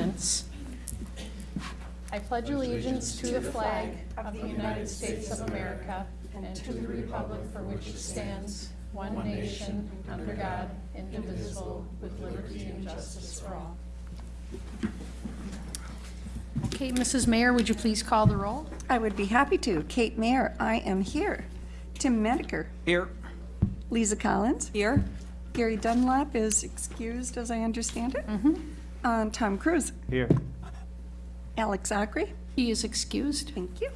allegiance. I pledge allegiance to the flag of the United States of America and to the republic for which it stands, one nation, under God, indivisible, with liberty and justice for all. Okay, Mrs. Mayer, would you please call the roll? I would be happy to. Kate Mayer, I am here. Tim Mediker. Here. Lisa Collins. Here. Gary Dunlap is excused, as I understand it. Mm-hmm. Um, Tom Cruise. Here. Alex Zachary. He is excused. Thank you.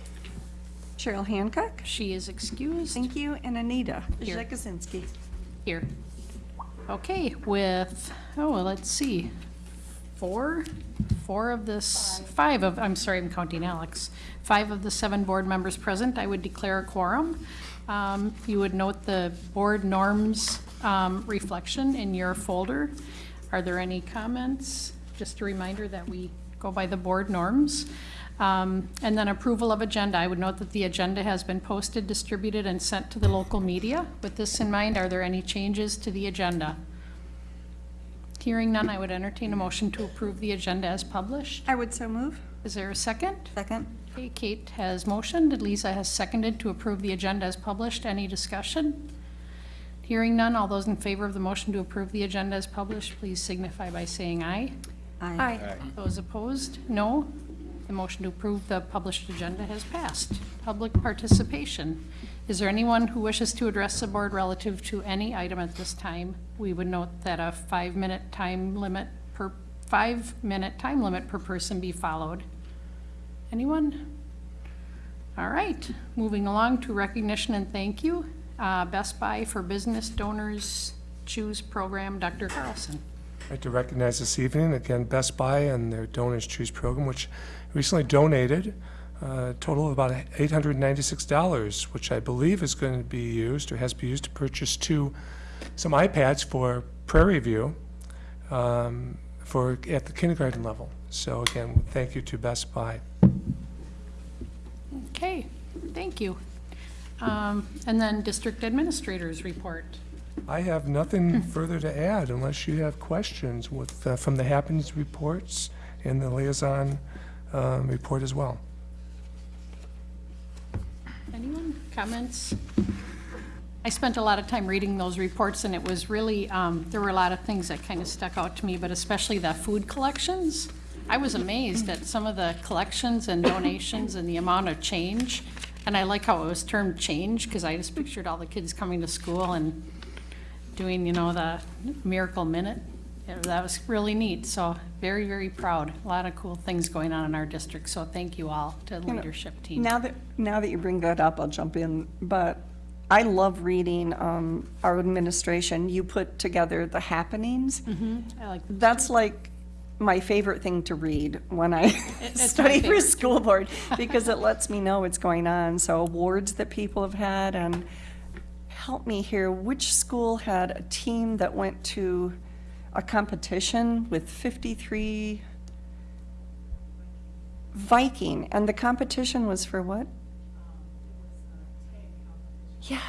Cheryl Hancock. She is excused. Thank you. And Anita Here. Zekosinski. Here. Okay, with, oh, well, let's see, four, four of this, five of, I'm sorry, I'm counting Alex. Five of the seven board members present, I would declare a quorum. Um, You would note the board norms um, reflection in your folder. Are there any comments? Just a reminder that we go by the board norms. Um, And then approval of agenda. I would note that the agenda has been posted, distributed, and sent to the local media. With this in mind, are there any changes to the agenda? Hearing none, I would entertain a motion to approve the agenda as published. I would so move. Is there a second? Second. Okay, Kate has motioned, Lisa has seconded to approve the agenda as published. Any discussion? Hearing none, all those in favor of the motion to approve the agenda as published, please signify by saying aye. Aye. Those opposed, no. The motion to approve the published agenda has passed. Public participation. Is there anyone who wishes to address the board relative to any item at this time? We would note that a five-minute time limit per, five-minute time limit per person be followed. Anyone? All right, moving along to recognition and thank you. Uh, Best Buy for Business Donors Choose Program, Dr. Carlson. I'd like to recognize this evening, again, Best Buy and their Donors Choose program, which recently donated a total of about $896, which I believe is going to be used, or has been used to purchase two, some iPads for Prairie View um, for, at the kindergarten level. So again, thank you to Best Buy. Okay, thank you. Um, And then District Administrators Report. I have nothing further to add unless you have questions with, uh, from the happenings reports and the liaison um, report as well. Anyone, comments? I spent a lot of time reading those reports, and it was really, um, there were a lot of things that kind of stuck out to me, but especially the food collections. I was amazed at some of the collections and donations and the amount of change. And I like how it was termed change, because I just pictured all the kids coming to school and doing, you know, the Miracle Minute. Yeah, That was really neat, so very, very proud. A lot of cool things going on in our district, so thank you all to the leadership team. Now that, now that you bring that up, I'll jump in, but I love reading, um, our administration. You put together the happenings. I like That's like my favorite thing to read when I it's my study for favorite, school board, because it lets me know what's going on. So awards that people have had, and help me here, which school had a team that went to a competition with 53 Viking, and the competition was for what? Yeah.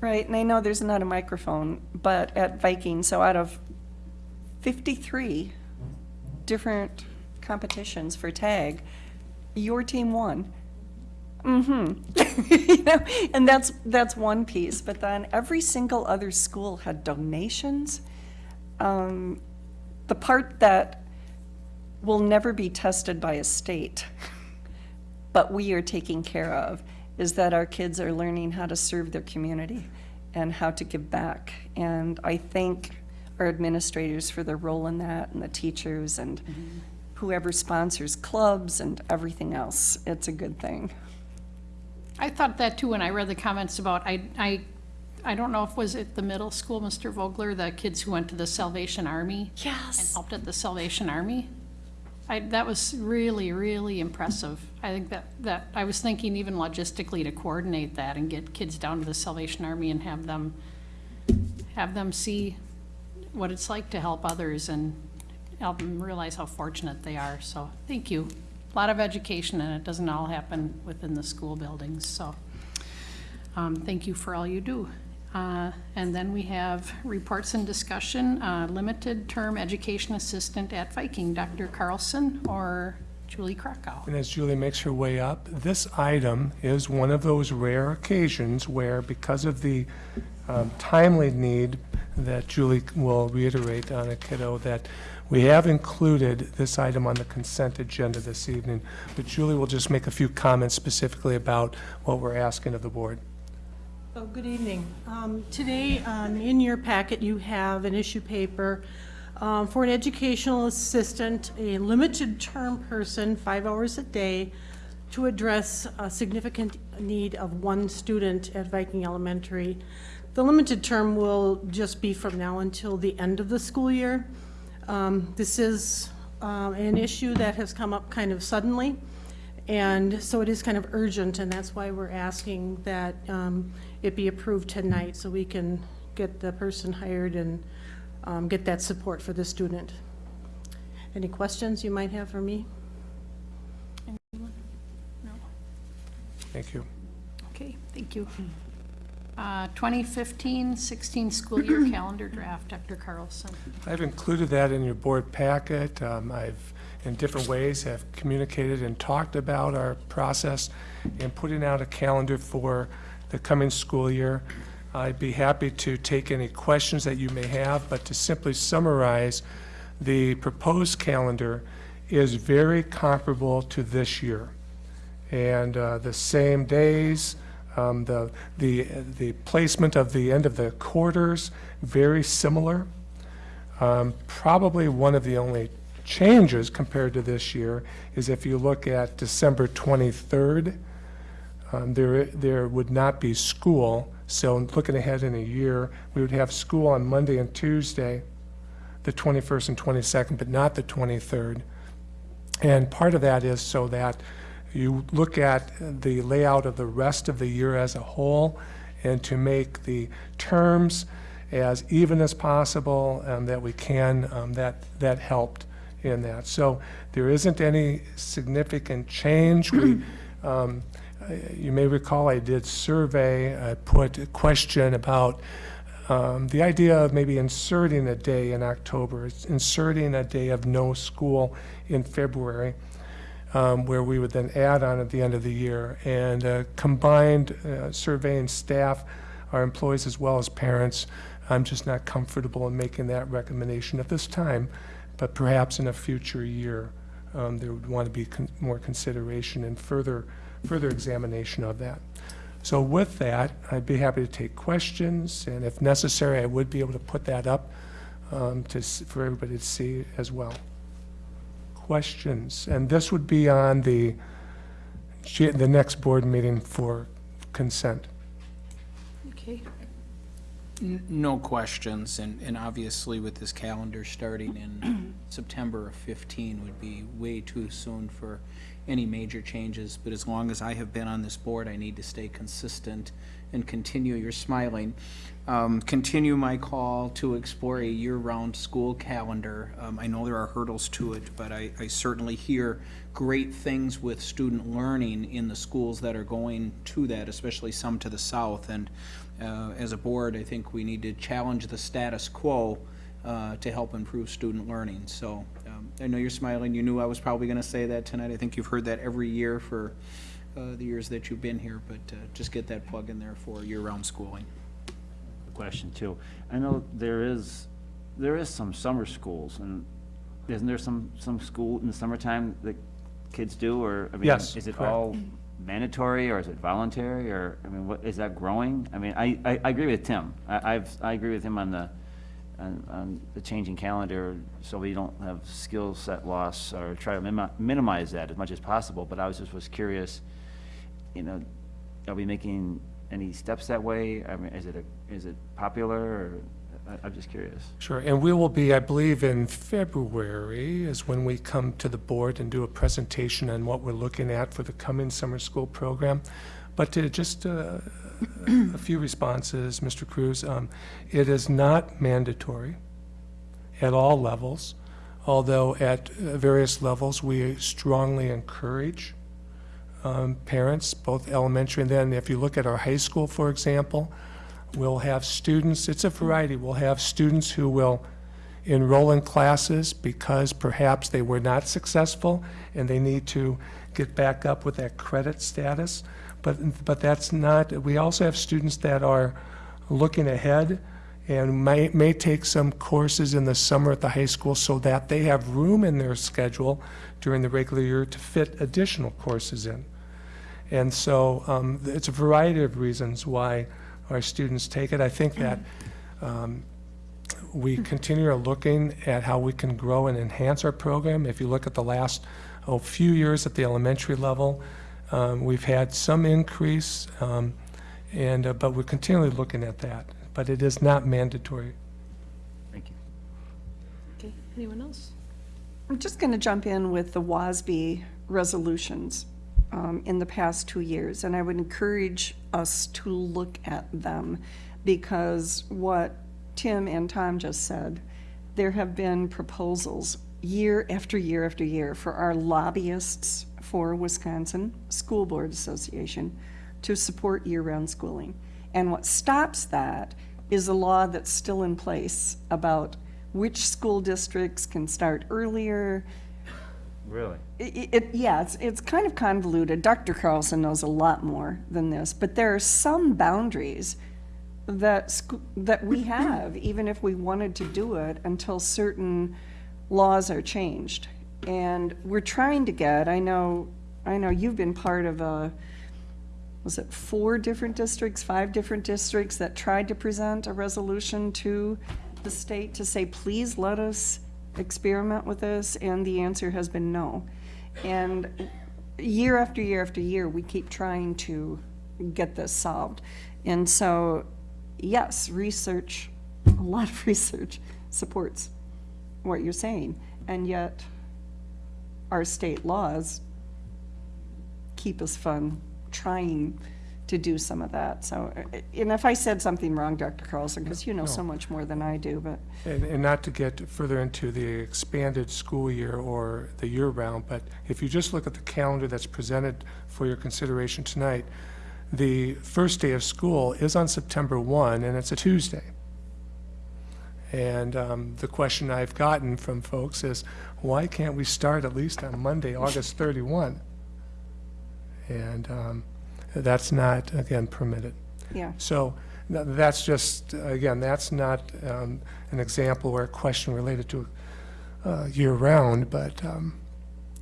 Right, and I know there's not a microphone, but at Viking, so out of 53 different competitions for tag, your team won. Mm-hmm. You know, and that's, that's one piece, but then every single other school had donations. Um, The part that will never be tested by a state, but we are taking care of, is that our kids are learning how to serve their community and how to give back. And I thank our administrators for their role in that, and the teachers, and whoever sponsors clubs and everything else. It's a good thing. I thought that too when I read the comments about, I, I, I don't know if was it the middle school, Mr. Vogler, the kids who went to the Salvation Army and Yes. helped at the Salvation Army. I, that was really, really impressive. I think that, that, I was thinking even logistically to coordinate that and get kids down to the Salvation Army and have them, have them see what it's like to help others and help them realize how fortunate they are. So, thank you. A lot of education, and it doesn't all happen within the school buildings, so, um, thank you for all you do. Uh, And then we have reports and discussion, uh, limited term education assistant at Viking, Dr. Carlson or Julie Krakow. And as Julie makes her way up, this item is one of those rare occasions where, because of the um, timely need that Julie will reiterate on a kiddo, that we have included this item on the consent agenda this evening. But Julie will just make a few comments specifically about what we're asking of the board. Oh, good evening. Um, Today, um, in your packet, you have an issue paper um, for an educational assistant, a limited-term person, five hours a day, to address a significant need of one student at Viking Elementary. The limited term will just be from now until the end of the school year. Um, This is um, an issue that has come up kind of suddenly. And so it is kind of urgent, and that's why we're asking that um, it be approved tonight, so we can get the person hired and um, get that support for the student. Any questions you might have for me? No. Thank you. Okay, thank you. Uh, 2015-16 school year calendar draft, Dr. Carlson. I've included that in your board packet. Um, I've, in different ways, have communicated and talked about our process in putting out a calendar for the coming school year. I'd be happy to take any questions that you may have, but to simply summarize, the proposed calendar is very comparable to this year. And uh, the same days, um, the, the, the placement of the end of the quarters, very similar. Um, Probably one of the only changes compared to this year is if you look at December 23rd, um, there, there would not be school. So looking ahead in a year, we would have school on Monday and Tuesday, the 21st and 22nd, but not the 23rd. And part of that is so that you look at the layout of the rest of the year as a whole and to make the terms as even as possible and that we can, um, that, that helped in that. So there isn't any significant change. We, um, you may recall I did survey, I put a question about um, the idea of maybe inserting a day in October, inserting a day of no school in February um, where we would then add on at the end of the year. And uh, combined uh, surveying staff, our employees as well as parents, I'm just not comfortable in making that recommendation at this time, but perhaps in a future year, um, there would want to be con- more consideration and further, further examination of that. So with that, I'd be happy to take questions, and if necessary, I would be able to put that up um, to, for everybody to see as well questions? And this would be on the, the next board meeting for consent. Okay, N- No questions, and, and obviously with this calendar starting in September of 15 would be way too soon for any major changes, but as long as I have been on this board, I need to stay consistent and continue, you're smiling, um, continue my call to explore a year-round school calendar. Um, I know there are hurdles to it, but I, I certainly hear great things with student learning in the schools that are going to that, especially some to the south. And uh, as a board, I think we need to challenge the status quo uh, to help improve student learning. So um, I know you're smiling. You knew I was probably going to say that tonight. I think you've heard that every year for uh, the years that you've been here, but uh, just get that plug in there for year-round schooling. question too. I know there is, there is some summer schools, and isn't there some, some school in the summertime that kids do, or, I mean, Yes, is it correct. all mandatory, or is it voluntary, or, I mean, what, is that growing? I mean, I, I, I agree with Tim. I, I've, I agree with him on the, on, on the changing calendar, so we don't have skill set loss, or try to minimize that as much as possible, but I was just, was curious, you know, are we making any steps that way? I mean, is it a, is it popular, or, I'm just curious. Sure, and we will be, I believe, in February is when we come to the board and do a presentation on what we're looking at for the coming summer school program. But just uh, a few responses, Mr. Cruz, um, it is not mandatory at all levels, although at various levels, we strongly encourage um, parents, both elementary and then if you look at our high school, for example, We'll have students, it's a variety, we'll have students who will enroll in classes because perhaps they were not successful and they need to get back up with that credit status. But, but that's not, we also have students that are looking ahead and may, may take some courses in the summer at the high school so that they have room in their schedule during the regular year to fit additional courses in. And so um, it's a variety of reasons why our students take it. I think that um, we continue looking at how we can grow and enhance our program. If you look at the last oh, few years at the elementary level, um, we've had some increase, um, and, uh, but we're continually looking at that. But it is not mandatory. Thank you. Okay, anyone else? I'm just going to jump in with the WASB resolutions um, in the past two years, and I would encourage us to look at them, because what Tim and Tom just said, there have been proposals year after year after year for our lobbyists for Wisconsin School Board Association to support year-round schooling. And what stops that is a law that's still in place about which school districts can start earlier. Really? It, it, yeah, it's, it's kind of convoluted. Dr. Carlson knows a lot more than this, but there are some boundaries that, sc- that we have, even if we wanted to do it, until certain laws are changed. And we're trying to get, I know, I know you've been part of a, was it four different districts, five different districts that tried to present a resolution to the state to say, please let us experiment with this, and the answer has been no. And year after year after year, we keep trying to get this solved. And so, yes, research, a lot of research supports what you're saying, and yet our state laws keep us from trying to do some of that. So, uh, and if I said something wrong, Dr. Carlson, because you know so much more than I do, but And, and not to get further into the expanded school year or the year-round, but if you just look at the calendar that's presented for your consideration tonight, the first day of school is on September 1, and it's a Tuesday. And um, the question I've gotten from folks is, why can't we start at least on Monday, August 31? And um, that's not, again, permitted. yeah. So tha- that's just, again, that's not um, an example or a question related to uh, year-round, but um,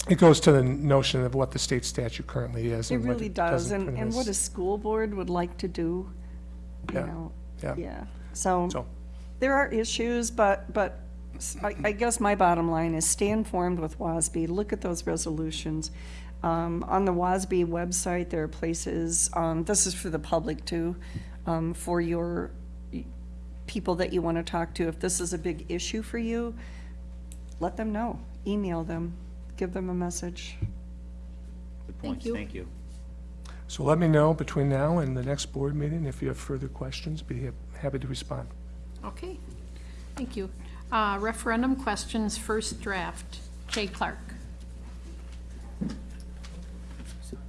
it goes to the notion of what the state statute currently is. It and what really does, doesn't and, permit and what a school board would like to do, you Yeah, know, yeah. yeah. So, So- there are issues, but, but s- I, I guess my bottom line is stay informed with WASB, look at those resolutions. Um, on the WASB website, there are places, um, this is for the public too, um, for your people that you want to talk to. If this is a big issue for you, let them know, email them, give them a message. Good points, you. thank you. So let me know between now and the next board meeting if you have further questions, be hap- happy to respond. Okay, thank you. Uh, Referendum questions, first draft. Jay Clark.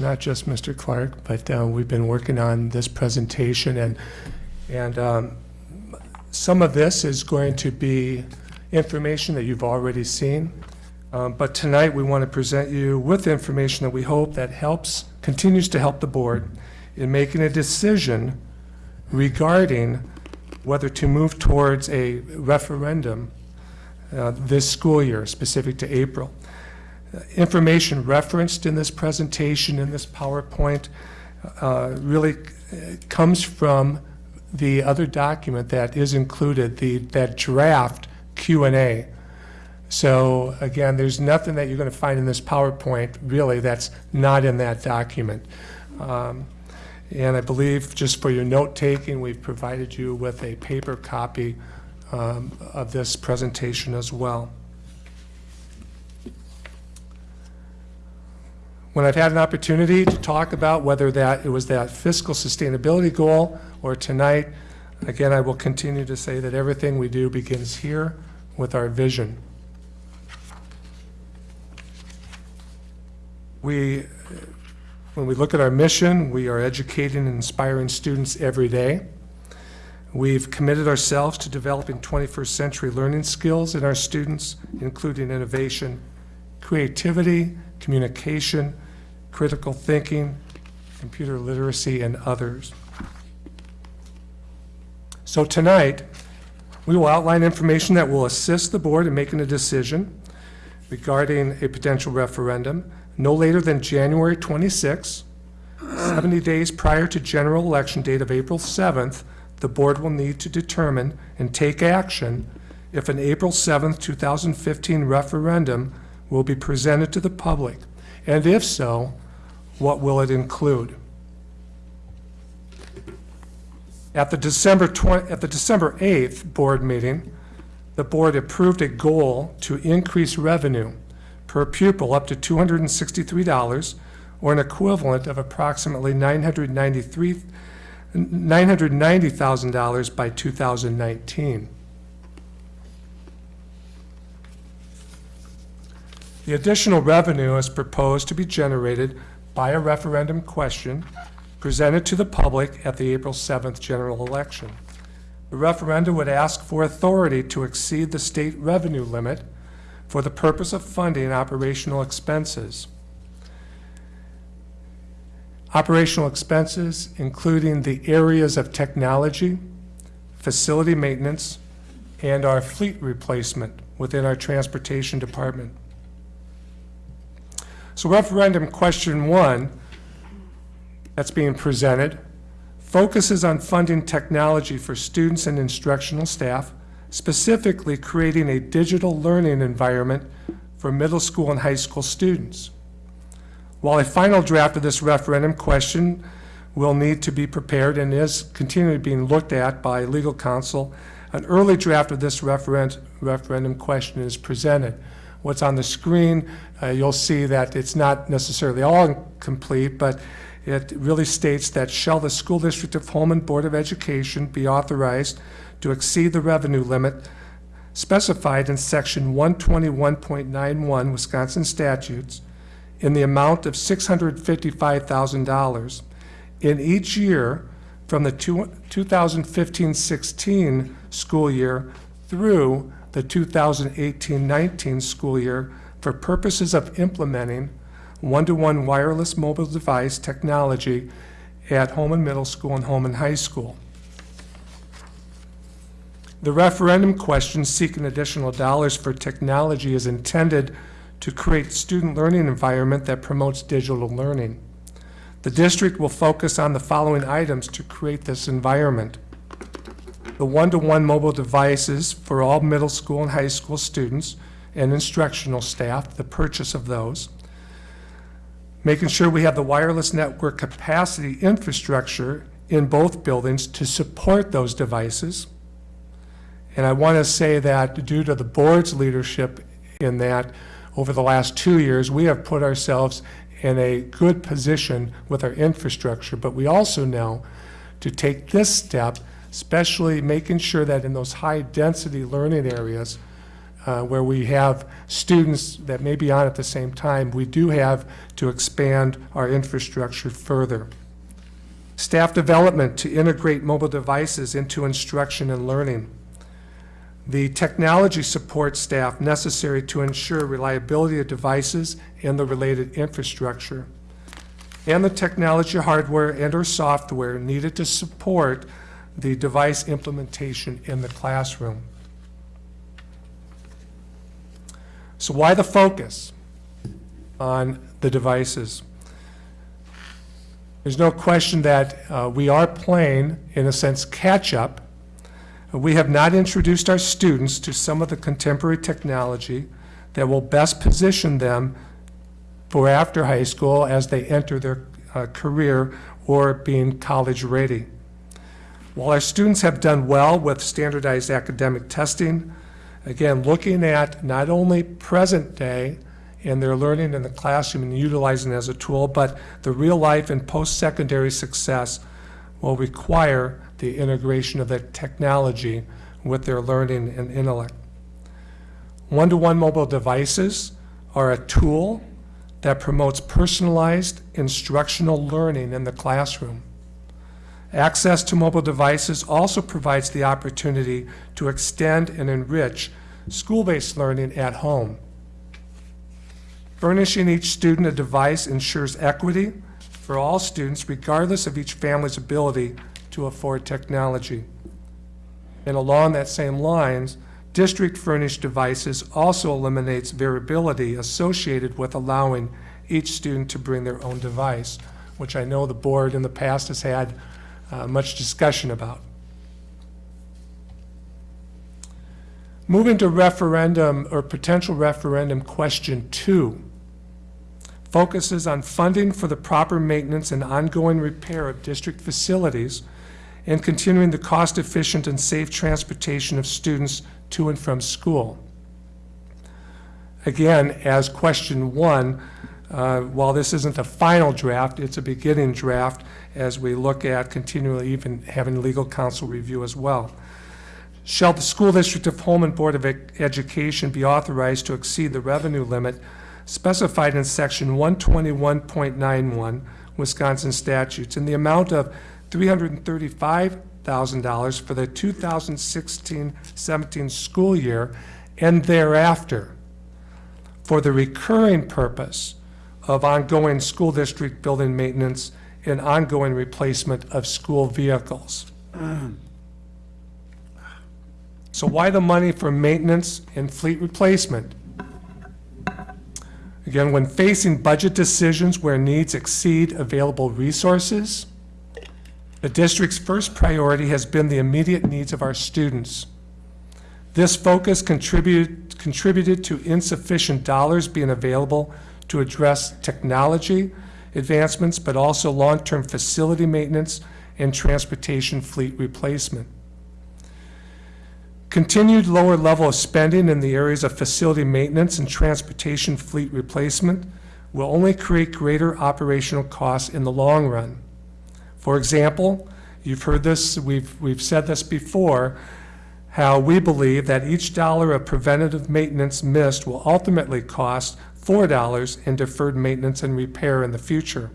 not just Mr. Clark, but uh, we've been working on this presentation, and, and um, some of this is going to be information that you've already seen, Um, but tonight, we want to present you with information that we hope that helps, continues to help the board in making a decision regarding whether to move towards a referendum uh, this school year, specific to April information referenced in this presentation, in this PowerPoint, uh, really comes from the other document that is included, the, that draft Q and A. So again, there's nothing that you're going to find in this PowerPoint, really, that's not in that document. Um, And I believe, just for your note-taking, we've provided you with a paper copy um, of this presentation as well. When I've had an opportunity to talk about whether that, it was that fiscal sustainability goal, or tonight, again, I will continue to say that everything we do begins here with our vision. We, when we look at our mission, we are educating and inspiring students every day. We've committed ourselves to developing 21st century learning skills in our students, including innovation, creativity, communication, critical thinking, computer literacy, and others. So tonight, we will outline information that will assist the board in making a decision regarding a potential referendum no later than January 26, 70 days prior to general election date of April 7th, the board will need to determine and take action if an April 7th, 2015 referendum will be presented to the public, and if so, what will it include? At the December 20, at the December 8th board meeting, the board approved a goal to increase revenue per pupil up to $263, or an equivalent of approximately 993, $990,000 by 2019. The additional revenue is proposed to be generated by a referendum question presented to the public at the April 7th general election. The referendum would ask for authority to exceed the state revenue limit for the purpose of funding operational expenses. Operational expenses including the areas of technology, facility maintenance, and our fleet replacement within our transportation department. So referendum question one that's being presented focuses on funding technology for students and instructional staff, specifically creating a digital learning environment for middle school and high school students. While a final draft of this referendum question will need to be prepared and is continually being looked at by legal counsel, an early draft of this referend referendum question is presented. What's on the screen, uh, you'll see that it's not necessarily all complete, but it really states that shall the School District of Holmen Board of Education be authorized to exceed the revenue limit specified in section 121.91 Wisconsin statutes in the amount of $655,000 in each year from the 2015-16 school year through the 2018-19 school year for purposes of implementing one-to-one wireless mobile device technology at Holmen Middle School and Holmen High School. The referendum question seeking additional dollars for technology is intended to create student learning environment that promotes digital learning. The district will focus on the following items to create this environment. The one-to-one mobile devices for all middle school and high school students and instructional staff, the purchase of those. Making sure we have the wireless network capacity infrastructure in both buildings to support those devices. And I want to say that due to the board's leadership in that, over the last two years, we have put ourselves in a good position with our infrastructure, but we also know to take this step, especially making sure that in those high-density learning areas uh, where we have students that may be on at the same time, we do have to expand our infrastructure further. Staff development to integrate mobile devices into instruction and learning the technology support staff necessary to ensure reliability of devices and the related infrastructure, and the technology hardware and or software needed to support the device implementation in the classroom. So why the focus on the devices? There's no question that uh, we are playing, in a sense, catch-up we have not introduced our students to some of the contemporary technology that will best position them for after high school as they enter their uh, career or being college-ready. While our students have done well with standardized academic testing, again, looking at not only present day and their learning in the classroom and utilizing it as a tool, but the real life and post-secondary success will require the integration of that technology with their learning and intellect. One-to-one mobile devices are a tool that promotes personalized instructional learning in the classroom. Access to mobile devices also provides the opportunity to extend and enrich school-based learning at home. Furnishing each student a device ensures equity for all students regardless of each family's ability to afford technology. And along that same lines, district-furnished devices also eliminates variability associated with allowing each student to bring their own device, which I know the board in the past has had uh, much discussion about. Moving to referendum or potential referendum question two focuses on funding for the proper maintenance and ongoing repair of district facilities and continuing the cost-efficient and safe transportation of students to and from school. Again, as question one, uh, while this isn't a final draft, it's a beginning draft as we look at continually even having legal counsel review as well. Shall the School District of Holmen Board of Education be authorized to exceed the revenue limit specified in section 121.91 Wisconsin statutes in the amount of $335,000 for the 2016-17 school year and thereafter for the recurring purpose of ongoing school district building maintenance and ongoing replacement of school vehicles. So why the money for maintenance and fleet replacement? Again, when facing budget decisions where needs exceed available resources, the district's first priority has been the immediate needs of our students. This focus contributed, contributed to insufficient dollars being available to address technology advancements, but also long-term facility maintenance and transportation fleet replacement. Continued lower level of spending in the areas of facility maintenance and transportation fleet replacement will only create greater operational costs in the long run. For example, you've heard this, we've, we've said this before, how we believe that each dollar of preventative maintenance missed will ultimately cost $4 in deferred maintenance and repair in the future.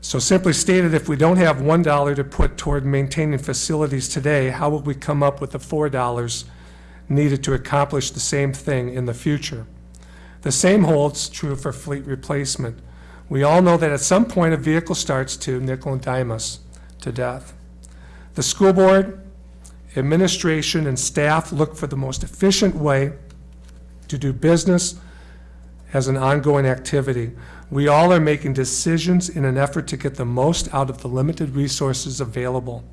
So simply stated, if we don't have $1 to put toward maintaining facilities today, how will we come up with the $4 needed to accomplish the same thing in the future? The same holds true for fleet replacement. We all know that at some point a vehicle starts to nickel and dime us to death. The school board, administration, and staff look for the most efficient way to do business as an ongoing activity. We all are making decisions in an effort to get the most out of the limited resources available.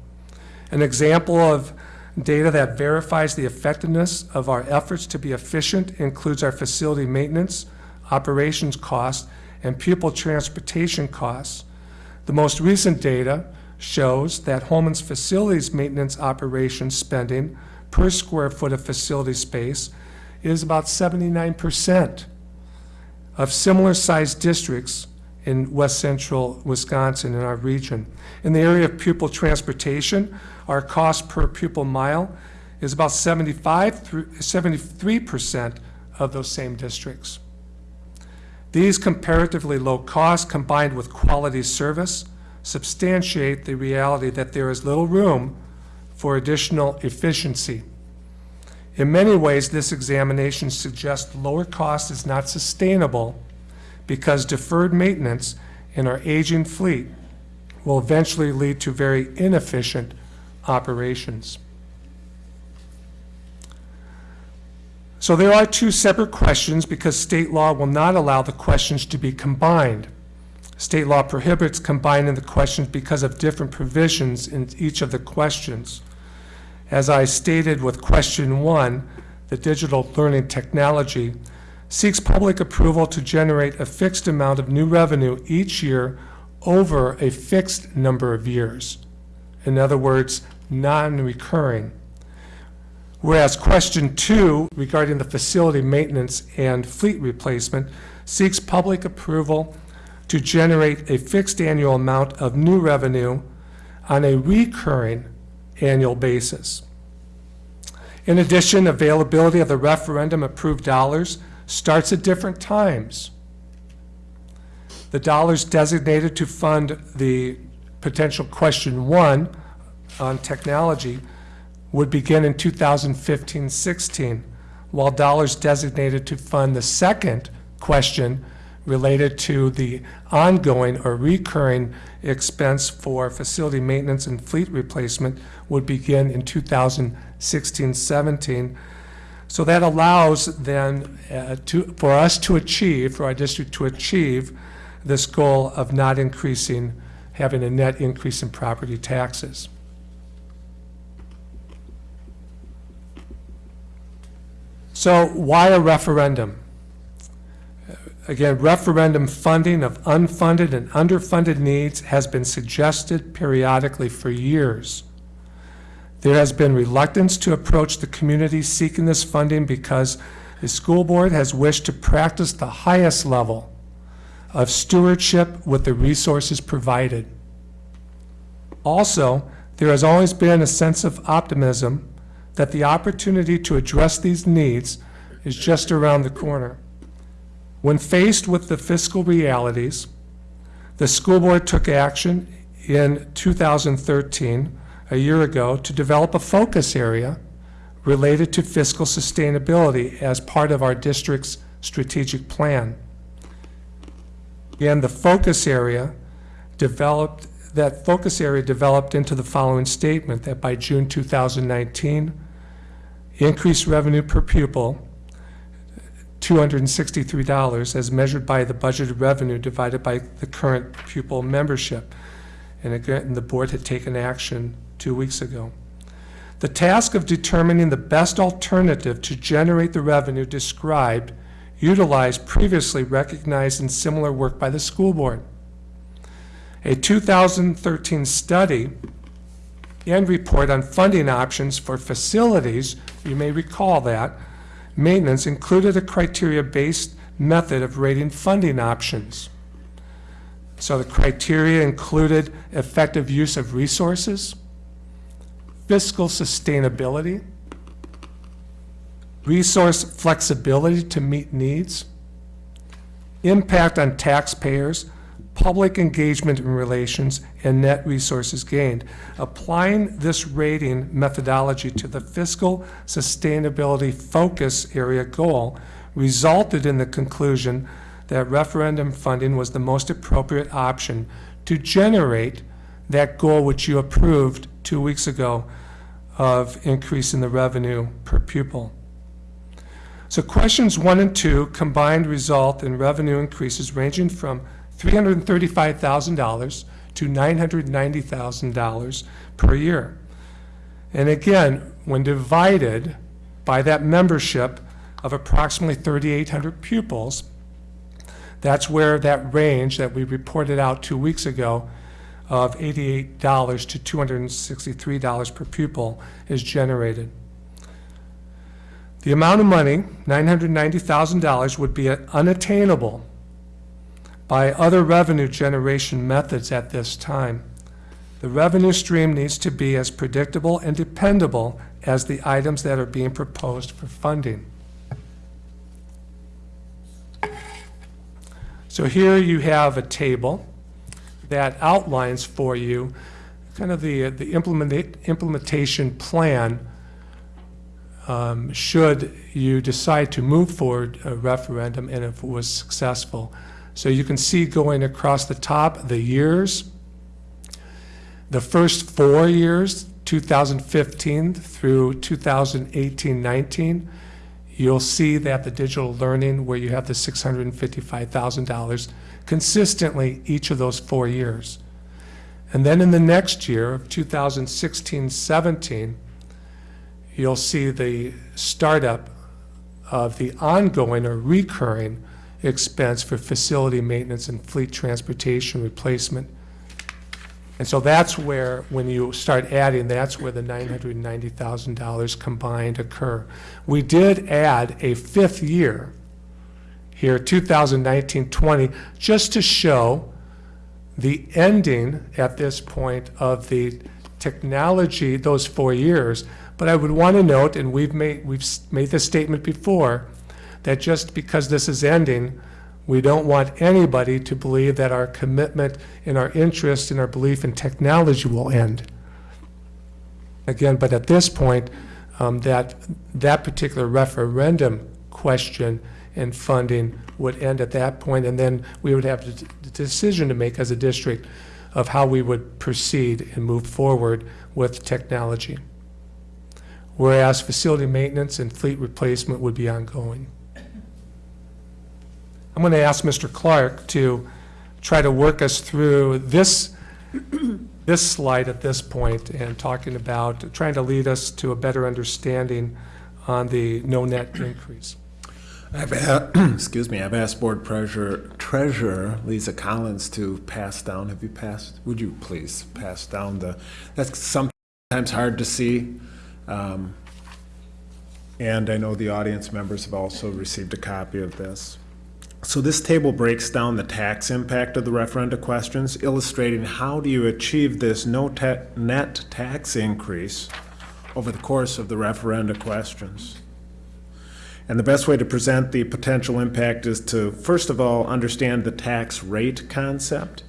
An example of data that verifies the effectiveness of our efforts to be efficient includes our facility maintenance, operations costs, and pupil transportation costs. The most recent data shows that Holmen's facilities maintenance operations spending per square foot of facility space is about 79% of similar-sized districts in west central Wisconsin in our region. In the area of pupil transportation, our cost per pupil mile is about 75 73% of those same districts. These comparatively low costs combined with quality service substantiate the reality that there is little room for additional efficiency. In many ways, this examination suggests lower cost is not sustainable because deferred maintenance in our aging fleet will eventually lead to very inefficient operations. So there are two separate questions because state law will not allow the questions to be combined. State law prohibits combining the questions because of different provisions in each of the questions. As I stated with question one, the digital learning technology, seeks public approval to generate a fixed amount of new revenue each year over a fixed number of years. In other words, non-recurring. Whereas question two regarding the facility maintenance and fleet replacement seeks public approval to generate a fixed annual amount of new revenue on a recurring annual basis. In addition, availability of the referendum-approved dollars starts at different times. The dollars designated to fund the potential question one on technology would begin in 2015-16, while dollars designated to fund the second question related to the ongoing or recurring expense for facility maintenance and fleet replacement would begin in 2016-17. So that allows then uh, to, for us to achieve, for our district to achieve this goal of not increasing, having a net increase in property taxes. So why a referendum? Again, referendum funding of unfunded and underfunded needs has been suggested periodically for years. There has been reluctance to approach the community seeking this funding because the school board has wished to practice the highest level of stewardship with the resources provided. Also, there has always been a sense of optimism that the opportunity to address these needs is just around the corner. When faced with the fiscal realities, the school board took action in 2013, a year ago, to develop a focus area related to fiscal sustainability as part of our district's strategic plan. And the focus area developed, that focus area developed into the following statement, that by June 2019, increased revenue per pupil $263 as measured by the budgeted revenue divided by the current pupil membership. And again, the board had taken action two weeks ago. The task of determining the best alternative to generate the revenue described utilized previously recognized and similar work by the school board. A 2013 study and report on funding options for facilities, you may recall that, maintenance included a criteria-based method of rating funding options. So the criteria included effective use of resources, fiscal sustainability, resource flexibility to meet needs, impact on taxpayers, public engagement and relations, and net resources gained. Applying this rating methodology to the fiscal sustainability focus area goal resulted in the conclusion that referendum funding was the most appropriate option to generate that goal which you approved two weeks ago of increasing the revenue per pupil. So questions one and two combined result in revenue increases ranging from $335,000 to $990,000 per year. And again, when divided by that membership of approximately 3,800 pupils, that's where that range that we reported out two weeks ago of $88 to $263 per pupil is generated. The amount of money, $990,000, would be unattainable by other revenue generation methods at this time. The revenue stream needs to be as predictable and dependable as the items that are being proposed for funding. So here you have a table that outlines for you kind of the, the implement, implementation plan um, should you decide to move forward a referendum and if it was successful. So you can see going across the top, the years. The first four years, 2015 through 2018-19, you'll see that the digital learning, where you have the $655,000, consistently each of those four years. And then in the next year of 2016-17, you'll see the startup of the ongoing or recurring expense for facility maintenance and fleet transportation replacement. And so that's where, when you start adding, that's where the $990,000 combined occur. We did add a fifth year here, 2019-20, just to show the ending at this point of the technology, those four years. But I would want to note, and we've made, we've made this statement before, that just because this is ending, we don't want anybody to believe that our commitment and our interest and our belief in technology will end. Again, but at this point, um, that, that particular referendum question and funding would end at that point, and then we would have the the decision to make as a district of how we would proceed and move forward with technology. Whereas facility maintenance and fleet replacement would be ongoing. I'm going to ask Mr. Clark to try to work us through this, this slide at this point and talking about, trying to lead us to a better understanding on the no net increase. I've, excuse me, I've asked Board Treasurer, Treasurer Lisa Collins to pass down, have you passed, would you please pass down the, that's sometimes hard to see. Um, And I know the audience members have also received a copy of this. So this table breaks down the tax impact of the referenda questions, illustrating how do you achieve this no ta- net tax increase over the course of the referenda questions. And the best way to present the potential impact is to, first of all, understand the tax rate concept.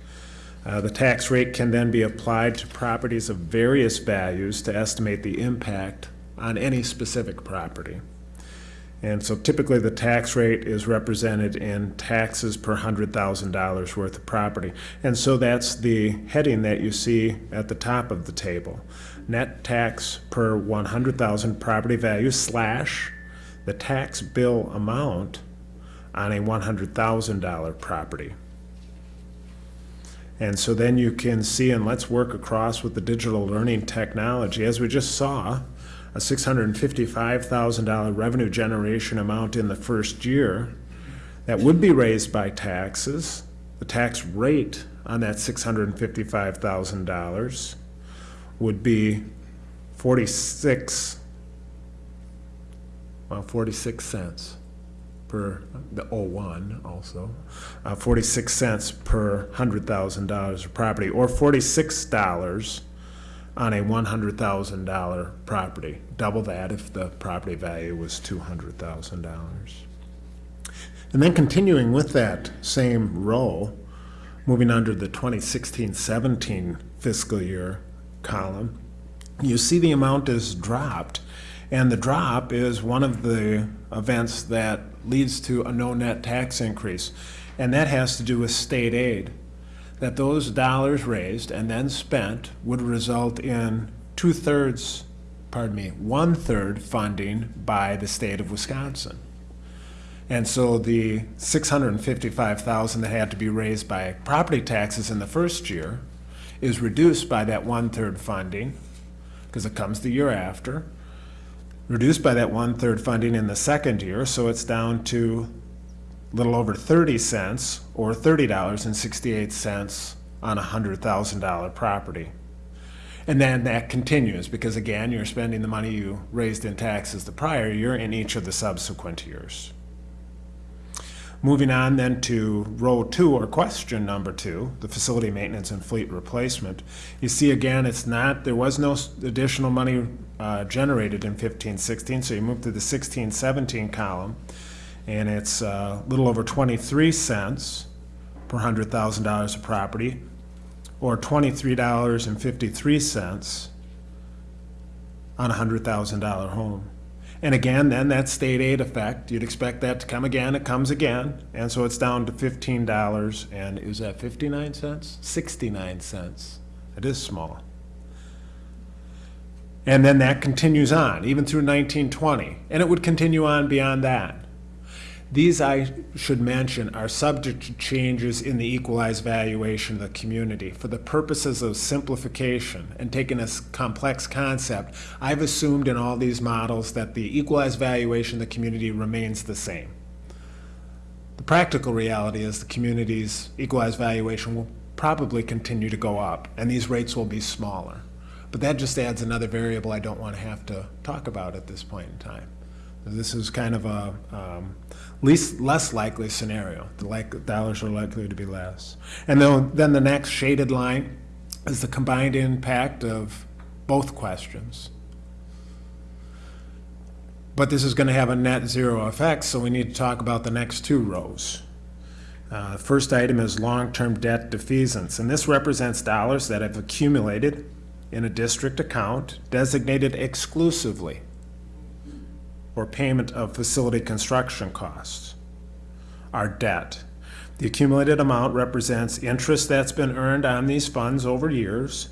Uh, The tax rate can then be applied to properties of various values to estimate the impact on any specific property. And so typically, the tax rate is represented in taxes per hundred thousand dollars worth of property. And so that's the heading that you see at the top of the table. Net tax per one hundred thousand property value slash the tax bill amount on a one hundred thousand dollar property. And so then you can see, and let's work across with the digital learning technology, as we just saw, a six hundred and fifty-five thousand dollar revenue generation amount in the first year that would be raised by taxes. The tax rate on that six hundred and fifty-five thousand dollars would be forty-six, well, forty-six cents per, the 01 also, uh, 46 cents per $100,000 of property, or $46 on a $100,000 property. Double that if the property value was $200,000. And then continuing with that same row, moving under the 2016-17 fiscal year column, you see the amount is dropped. And the drop is one of the events that leads to a no net tax increase. And that has to do with state aid. That those dollars raised and then spent would result in two-thirds, pardon me, one-third funding by the state of Wisconsin. And so the six hundred and fifty-five thousand that had to be raised by property taxes in the first year is reduced by that one-third funding, because it comes the year after, reduced by that one-third funding in the second year, so it's down to little over thirty cents, or thirty dollars and sixty-eight cents on a hundred thousand dollar property. And then that continues, because again, you're spending the money you raised in taxes the prior year in each of the subsequent years. Moving on then to row two, or question number two, the facility maintenance and fleet replacement. You see again, it's not, there was no additional money uh, generated in fifteen sixteen, so you move to the sixteen seventeen column, and it's uh, a little over twenty-three cents per hundred thousand dollars of property, or twenty-three dollars and fifty-three cents on a hundred thousand dollar home. And again, then that state aid effect, you'd expect that to come again, it comes again, and so it's down to fifteen dollars, and is that fifty-nine cents? Sixty-nine cents. It is small. And then that continues on, even through nineteen twenty, and it would continue on beyond that. These, I should mention, are subject to changes in the equalized valuation of the community. For the purposes of simplification and taking a complex concept, I've assumed in all these models that the equalized valuation of the community remains the same. The practical reality is the community's equalized valuation will probably continue to go up, and these rates will be smaller. But that just adds another variable I don't want to have to talk about at this point in time. This is kind of a um, least, less likely scenario. The like, dollars are likely to be less. And then, the next shaded line is the combined impact of both questions. But this is going to have a net zero effect, so we need to talk about the next two rows. Uh, First item is long-term debt defeasance, and this represents dollars that have accumulated in a district account designated exclusively for payment of facility construction costs. Our debt. The accumulated amount represents interest that's been earned on these funds over years,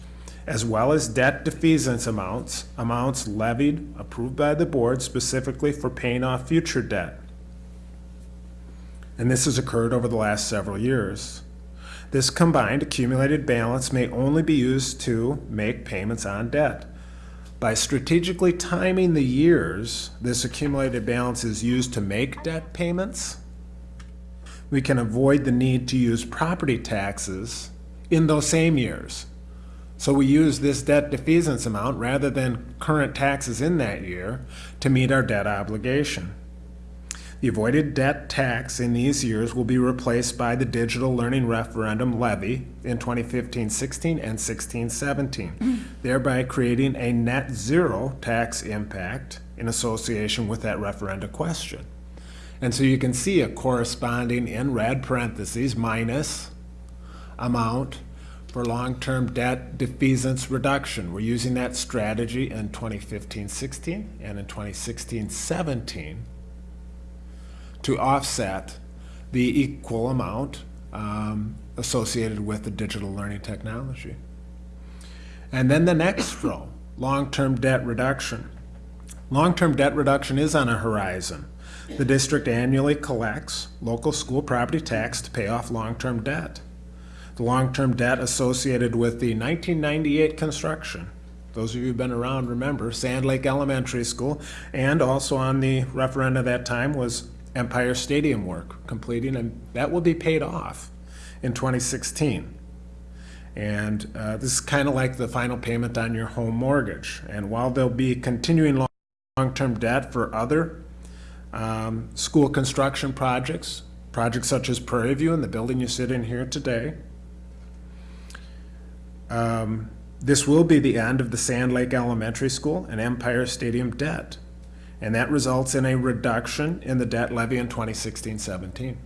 as well as debt defeasance amounts, amounts levied, approved by the board specifically for paying off future debt. And this has occurred over the last several years. This combined accumulated balance may only be used to make payments on debt. By strategically timing the years this accumulated balance is used to make debt payments, we can avoid the need to use property taxes in those same years. So we use this debt defeasance amount rather than current taxes in that year to meet our debt obligation. The avoided debt tax in these years will be replaced by the digital learning referendum levy in 2015-16 and 16-17, thereby creating a net zero tax impact in association with that referenda question. And so you can see a corresponding in red parentheses minus amount for long-term debt defeasance reduction. We're using that strategy in 2015-16 and in 2016-17 to offset the equal amount um, associated with the digital learning technology. And then the next row, long-term debt reduction. Long-term debt reduction is on a horizon. The district annually collects local school property tax to pay off long-term debt. The long-term debt associated with the 1998 construction. Those of you who've been around remember Sand Lake Elementary School, and also on the referendum at that time was Empire Stadium work completing, and that will be paid off in 2016. And uh, this is kind of like the final payment on your home mortgage. And while there'll be continuing long- long-term debt for other um, school construction projects, projects such as Prairie View and the building you sit in here today, um, this will be the end of the Sand Lake Elementary School and Empire Stadium debt. And that results in a reduction in the debt levy in 2016-17.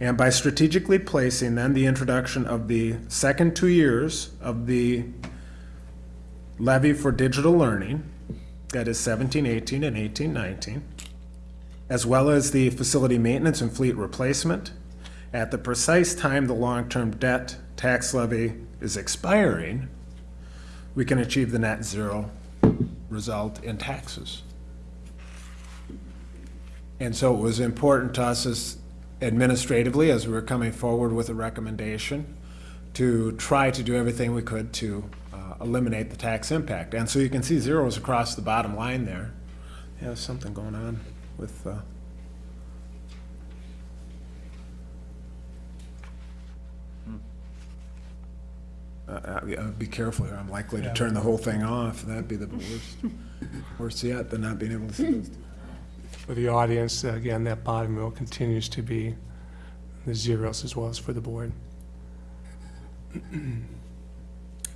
And by strategically placing then the introduction of the second two years of the levy for digital learning, that is 17-18 and 18-19, as well as the facility maintenance and fleet replacement, at the precise time the long-term debt tax levy is expiring, we can achieve the net zero result in taxes. And so it was important to us as administratively, as we were coming forward with a recommendation, to try to do everything we could to uh, eliminate the tax impact. And so you can see zeros across the bottom line there. Yeah, there's something going on with, uh, Uh, yeah, be careful here, I'm likely to turn the whole thing off, that'd be the worst, worse yet than not being able to see those. For the audience, again, that bottom row continues to be the zeros as well as for the board.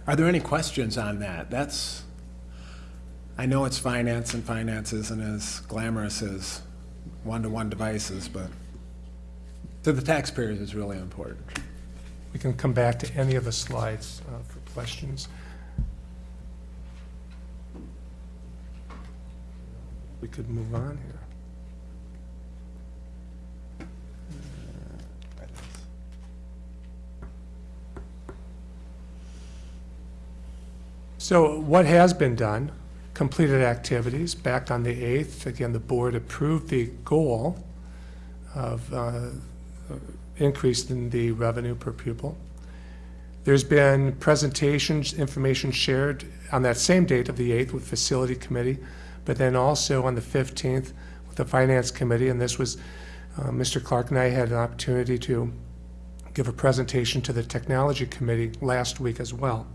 Are there any questions on that? That's, I know it's finance, and finance isn't as glamorous as one-to-one devices, but to the taxpayers, it's really important. We can come back to any of the slides uh, for questions. We could move on here. So what has been done, completed activities, back on the 8th, again, the board approved the goal of uh, increase in the revenue per pupil. There's been presentations, information shared on that same date of the 8th with Facility Committee, but then also on the 15th with the Finance Committee, and this was, uh, Mr. Clark and I had an opportunity to give a presentation to the Technology Committee last week as well.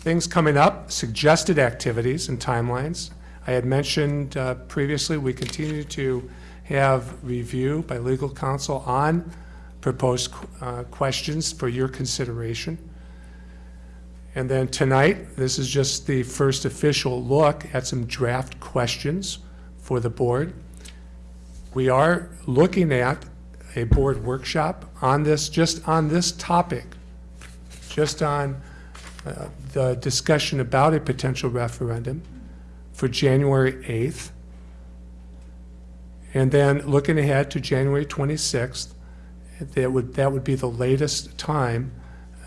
Things coming up, suggested activities and timelines. I had mentioned uh, previously, we continue to have review by legal counsel on proposed uh, questions for your consideration. And then tonight, this is just the first official look at some draft questions for the board. We are looking at a board workshop on this, just on this topic, just on uh, the discussion about a potential referendum for January 8th. And then looking ahead to January 26th, that would, that would be the latest time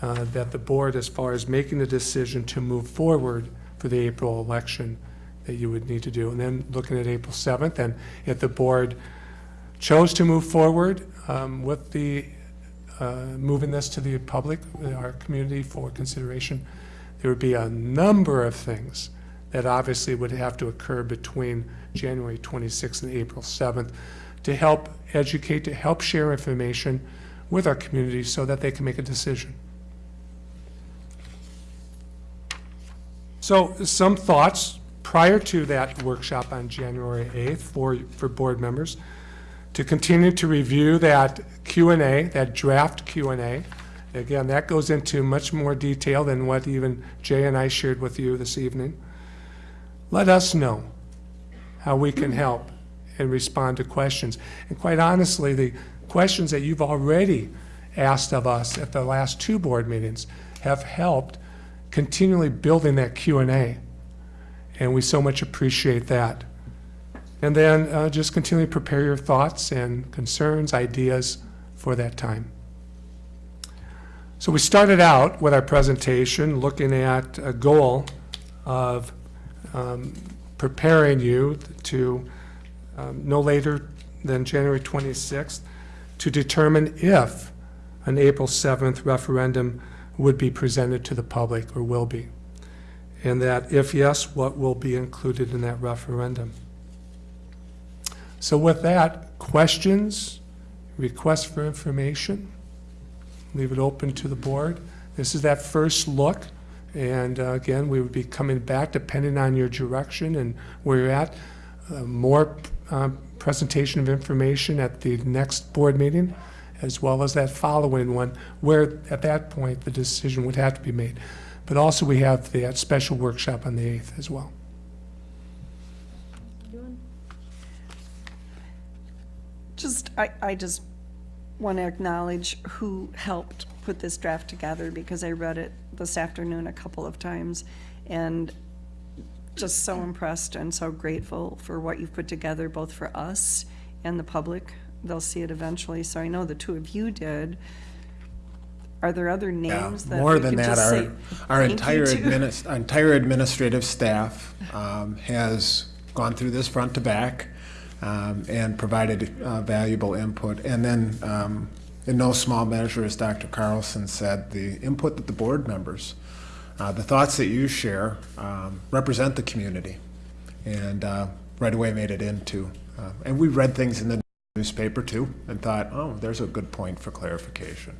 uh, that the board, as far as making the decision to move forward for the April election, that you would need to do. And then looking at April 7th, and if the board chose to move forward um, with the, uh, moving this to the public, uh, our community for consideration, there would be a number of things that obviously would have to occur between January 26th and April 7th to help educate, to help share information with our community so that they can make a decision. So some thoughts prior to that workshop on January 8th for, for board members, to continue to review that Q and A, that draft Q and A. Again, that goes into much more detail than what even Jay and I shared with you this evening. Let us know how we can help and respond to questions. And quite honestly, the questions that you've already asked of us at the last two board meetings have helped continually building that Q and A. And we so much appreciate that. And then uh, just continue to prepare your thoughts and concerns, ideas for that time. So we started out with our presentation looking at a goal of um, preparing you to um, no later than January 26th to determine if an April 7th referendum would be presented to the public or will be. And that if yes, what will be included in that referendum. So with that, questions, requests for information, leave it open to the board. This is that first look. And uh, again, we would be coming back depending on your direction and where you're at. Uh, more um, presentation of information at the next board meeting, as well as that following one, where at that point the decision would have to be made. But also we have that special workshop on the 8th as well. Just, I, I just want to acknowledge who helped put this draft together because I read it this afternoon a couple of times and just so impressed and so grateful for what you've put together, both for us and the public. They'll see it eventually, so I know the two of you did. Are there other Yeah, names that more than that, our, our entire to? adminis, our entire administrative staff, um, has gone through this front to back, um, and provided, uh, valuable input. And then, um, in no small measure, as Dr. Carlson said, the input that the board members, uh, the thoughts that you share, um, represent the community. And, uh, right away made it into, uh, and we read things in the newspaper too, and thought, oh, there's a good point for clarification.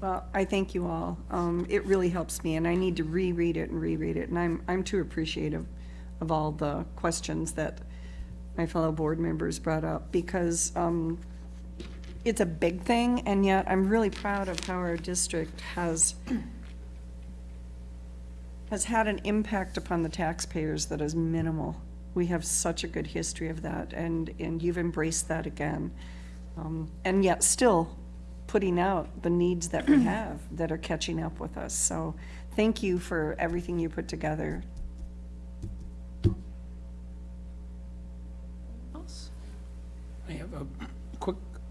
Well, I thank you all. Um, it really helps me, and I need to reread it and reread it, and I'm, I'm too appreciative of all the questions that my fellow board members brought up, because, um, it's a big thing, and yet I'm really proud of how our district has, has had an impact upon the taxpayers that is minimal. We have such a good history of that, and, and you've embraced that again. Um, and yet still putting out the needs that we have that are catching up with us. So thank you for everything you put together. Else? I have a quick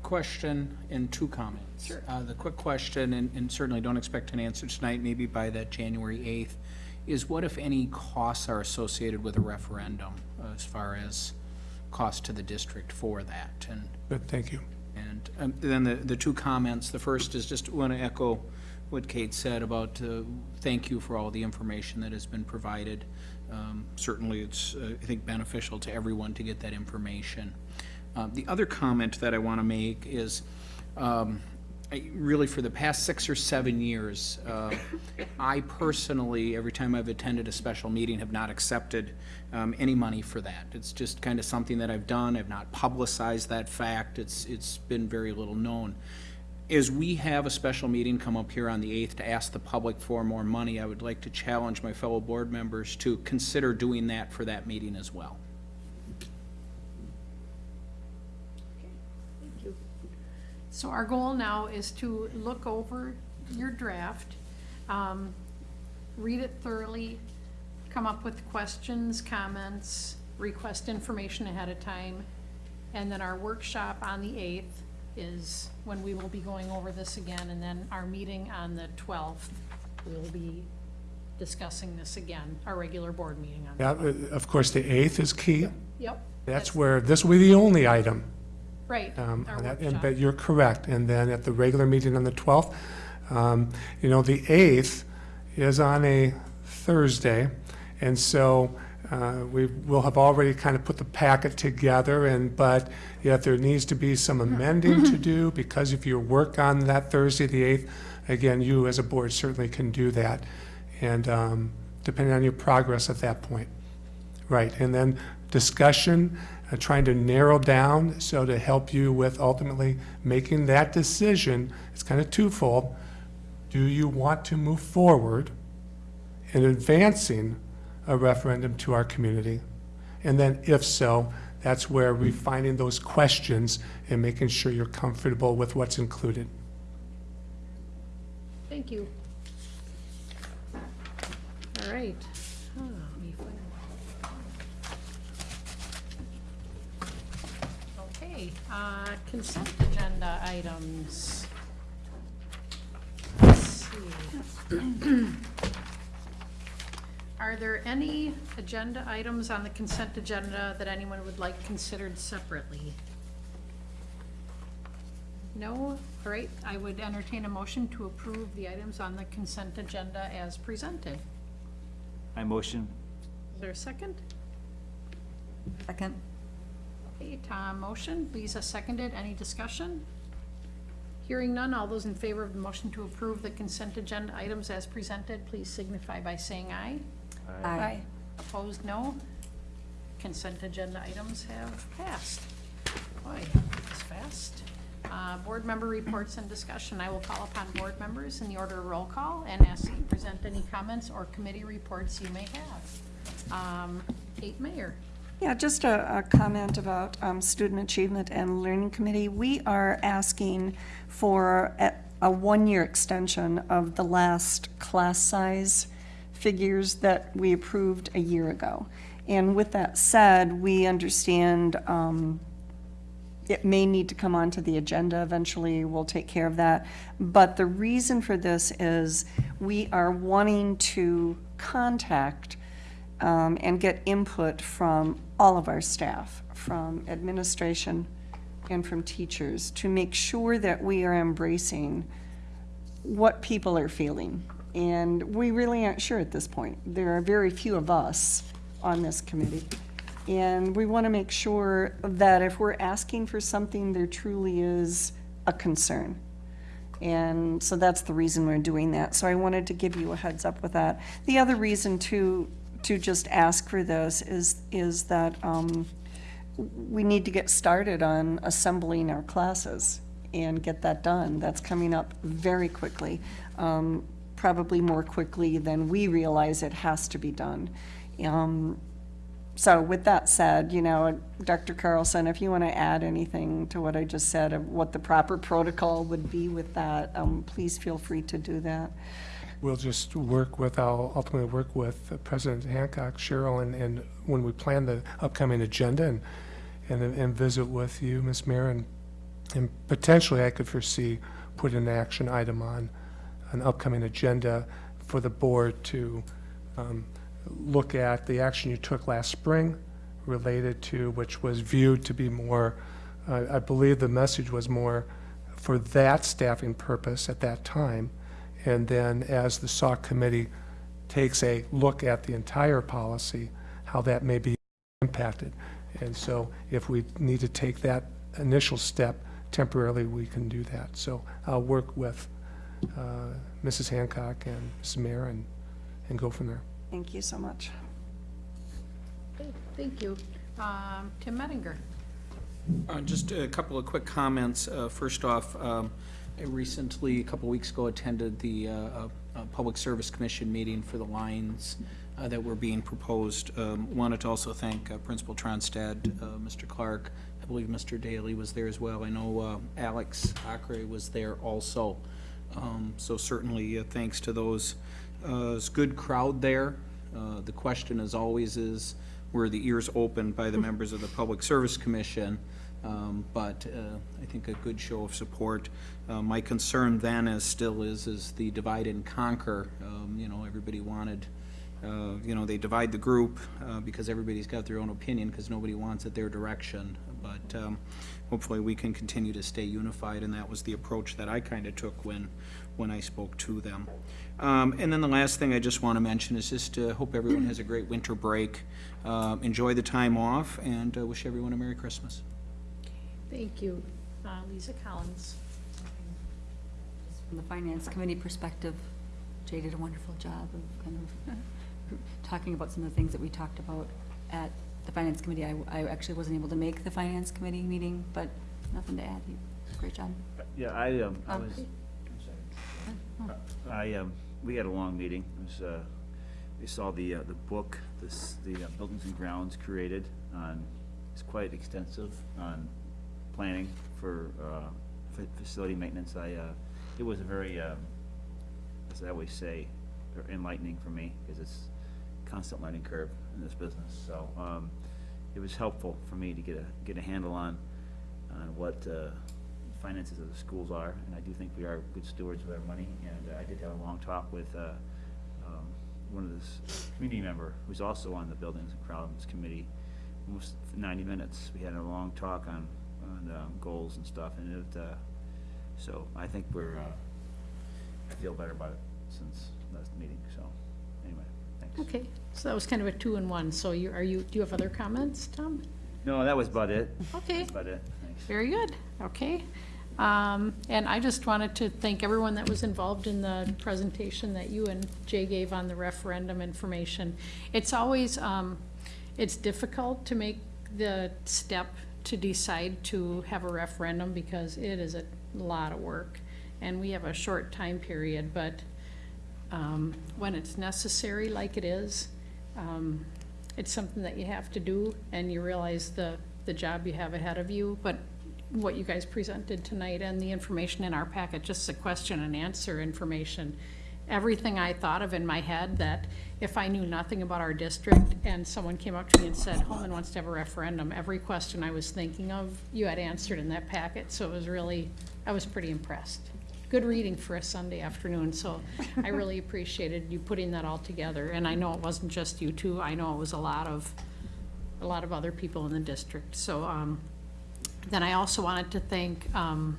question and two comments. Sure. Uh, the quick question, and, and certainly don't expect an answer tonight, maybe by that January eighth, is what if any costs are associated with a referendum? as far as cost to the district for that, and Good, thank you. and um, then the, the two comments, the first is just want to echo what Kate said about, uh, thank you for all the information that has been provided. Um, Certainly, it's, uh, I think, beneficial to everyone to get that information. Uh, The other comment that I want to make is, um, I- really, for the past six or seven years, uh, I personally, every time I've attended a special meeting, have not accepted um, any money for that. It's just kind of something that I've done. I've not publicized that fact. It's, it's been very little known. As we have a special meeting come up here on the 8th to ask the public for more money, I would like to challenge my fellow board members to consider doing that for that meeting as well. So our goal now is to look over your draft, um, read it thoroughly, come up with questions, comments, request information ahead of time. And then our workshop on the eighth is when we will be going over this again, and then our meeting on the twelfth, we will be discussing this again, our regular board meeting on. Yeah, uh, of course, the 8th is key. Yep. That's where, this will be the only item. Right, um, our on that, and- workshop. But you're correct. And then at the regular meeting on the 12th, um, you know, the 8th is on a Thursday. And so uh, we will have already kind of put the packet together and, but yet there needs to be some amending to do because if you work on that Thursday, the 8th, again, you as a board certainly can do that. And um, depending on your progress at that point. Right, and then discussion, uh, trying to narrow down, so to help you with ultimately making that decision, it's kind of twofold. Do you want to move forward in advancing a referendum to our community? And then if so, that's where refining those questions and making sure you're comfortable with what's included. Thank you. All right. Oh, let me find- Okay, uh, consent agenda items. Let's see. Are there any agenda items on the consent agenda that anyone would like considered separately? No? All right, I would entertain a motion to approve the items on the consent agenda as presented. I motion. Is there a second? Second. Okay, Tom, motion, Lisa seconded, any discussion? Hearing none, all those in favor of the motion to approve the consent agenda items as presented, please signify by saying aye. Aye. Opposed, no. Consent agenda items have passed. Boy, it's fast. Uh, Board member reports and discussion. I will call upon board members in the order of roll call and ask that you present any comments or committee reports you may have. Um, Kate Mayer. Yeah, just a, a comment about um, Student Achievement and Learning Committee. We are asking for a, a one-year extension of the last class size figures that we approved a year ago. And with that said, we understand um, it may need to come onto the agenda eventually, we'll take care of that. But the reason for this is we are wanting to contact um, and get input from all of our staff, from administration and from teachers, to make sure that we are embracing what people are feeling. And we really aren't sure at this point. There are very few of us on this committee. And we want to make sure that if we're asking for something, there truly is a concern. And so that's the reason we're doing that. So I wanted to give you a heads up with that. The other reason to, to just ask for this is, is that um, we need to get started on assembling our classes and get that done. That's coming up very quickly, um, probably more quickly than we realize it has to be done. Um, so with that said, you know, Dr. Carlson, if you want to add anything to what I just said of what the proper protocol would be with that, um, please feel free to do that. We'll just work with, I'll ultimately work with President Hancock, Cheryl, and, and when we plan the upcoming agenda and, and, and visit with you, Ms. Mayer, and, and potentially I could foresee putting an action item on an upcoming agenda for the board to, um, look at the action you took last spring related to, which was viewed to be more, uh, I believe the message was more for that staffing purpose at that time. And then as the SAW committee takes a look at the entire policy, how that may be impacted. And so if we need to take that initial step temporarily, we can do that. So I'll work with uh, Mrs. Hancock and Mrs. Mayer and, and go from there. Thank you so much. Okay, Thank you. Um, Tim Mettinger. Uh, Just a couple of quick comments. Uh, First off, um, I recently, a couple weeks ago, attended the uh, uh, Public Service Commission meeting for the lines uh, that were being proposed. Um, Wanted to also thank uh, Principal Tronstad, uh, Mr. Clark, I believe Mr. Daly was there as well. I know uh, Alex Acre was there also. Um, So certainly, uh, thanks to those. Uh, It's good crowd there. Uh, The question as always is, were the ears opened by the members of the Public Service Commission? Um, But uh, I think a good show of support. Uh, My concern then is, still is, is the divide and conquer. Um, You know, everybody wanted, uh, you know, they divide the group uh, because everybody's got their own opinion, because nobody wants it their direction. But um, hopefully, we can continue to stay unified, and that was the approach that I kind of took when, when I spoke to them. Um, And then the last thing I just want to mention is just to hope everyone has a great winter break. Uh, Enjoy the time off, and uh, wish everyone a Merry Christmas. Thank you. Uh, Lisa Collins. From the finance committee perspective, Jay did a wonderful job of kind of talking about some of the things that we talked about at the finance committee. I, I actually wasn't able to make the finance committee meeting, but nothing to add. Great job. Yeah, I, um, I Um, was, I'm. I, um, we had a long meeting. It was, uh, we saw the, uh, the book, this, the uh, Buildings and Grounds created on, it's quite extensive on planning for, uh, facility maintenance. I, uh, it was a very, um, as I always say, enlightening for me, because it's constant learning curve in this business. So, um, it was helpful for me to get a, get a handle on, on what, uh, finances of the schools are, and I do think we are good stewards of our money. And uh, I did have a long talk with uh, um, one of this community member who's also on the Buildings and Grounds Committee, almost ninety minutes. We had a long talk on, on um, goals and stuff, and it, uh, so I think we're, uh, I feel better about it since last meeting, so, anyway, thanks. Okay, so that was kind of a two in one. So you, are you, do you have other comments, Tom? No, that was about it. Okay. That's about it, thanks. Very good, okay. Um, And I just wanted to thank everyone that was involved in the presentation that you and Jay gave on the referendum information. It's always, um, it's difficult to make the step to decide to have a referendum because it is a lot of work. And we have a short time period, but um, when it's necessary, like it is, um, it's something that you have to do, and you realize the, the job you have ahead of you. But what you guys presented tonight and the information in our packet, just a question and answer information, everything I thought of in my head that if I knew nothing about our district and someone came up to me and said, Holmen wants to have a referendum, every question I was thinking of, you had answered in that packet, so it was really, I was pretty impressed. Good reading for a Sunday afternoon, so I really appreciated you putting that all together. And I know it wasn't just you two, I know it was a lot of, a lot of other people in the district. So, um, then I also wanted to thank, um,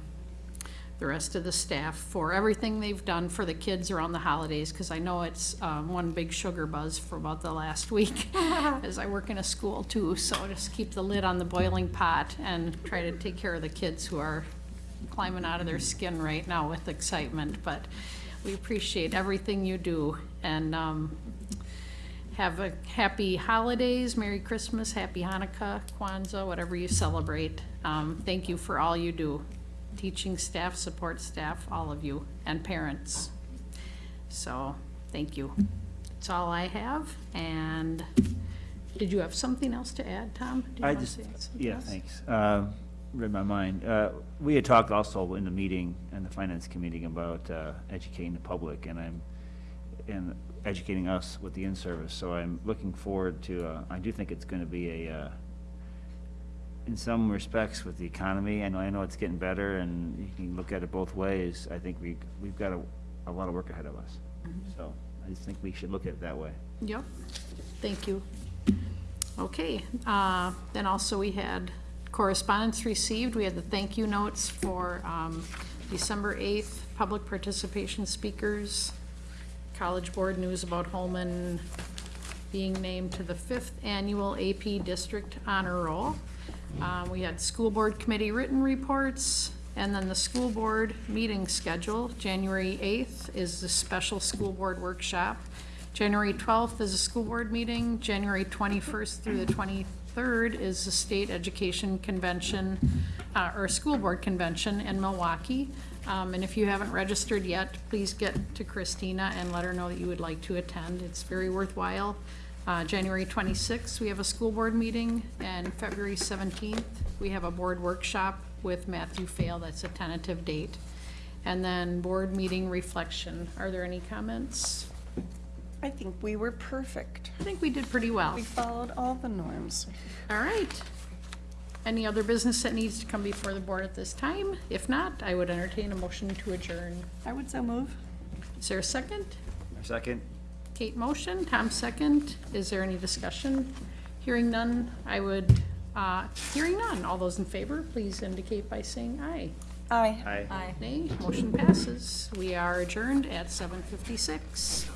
the rest of the staff for everything they've done for the kids around the holidays, because I know it's, um, one big sugar buzz for about the last week, as I work in a school too, so just keep the lid on the boiling pot and try to take care of the kids who are climbing out of their skin right now with excitement, but we appreciate everything you do, and, um, have a happy holidays, Merry Christmas, Happy Hanukkah, Kwanzaa, whatever you celebrate. Um, thank you for all you do, teaching staff, support staff, all of you, and parents. So, thank you. That's all I have, and did you have something else to add, Tom? Did you I just, say something yeah, else? thanks. Uh, Read my mind. Uh, We had talked also in the meeting, in the finance committee, about uh, educating the public, and I'm, and educating us with the in-service, so I'm looking forward to, uh, I do think it's gonna be a, uh, in some respects with the economy, I know, I know it's getting better, and you can look at it both ways. I think we, we've got a, a lot of work ahead of us. So I just think we should look at it that way. Yep, thank you. Okay, uh, then also we had correspondence received. We had the thank you notes for um, December 8th, public participation speakers, College Board news about Holmen being named to the fifth annual AP District Honor Roll. Uh, We had school board committee written reports, and then the school board meeting schedule. January 8th is the special school board workshop. January 12th is a school board meeting. January 21st through the 23rd is the state education convention, uh, or school board convention in Milwaukee. Um, And if you haven't registered yet, please get to Christina and let her know that you would like to attend. It's very worthwhile. Uh, January 26th, we have a school board meeting, and February 17th, we have a board workshop with Matthew Fail. That's a tentative date. And then board meeting reflection. Are there any comments? I think we were perfect. I think we did pretty well. We followed all the norms. All right. Any other business that needs to come before the board at this time? If not, I would entertain a motion to adjourn. I would so move. Is there a second? A Second? Kate motion, Tom second. Is there any discussion? Hearing none, I would, uh, hearing none. All those in favor, please indicate by saying aye. Aye. Aye. Aye. Nay, motion passes. We are adjourned at seven fifty-six.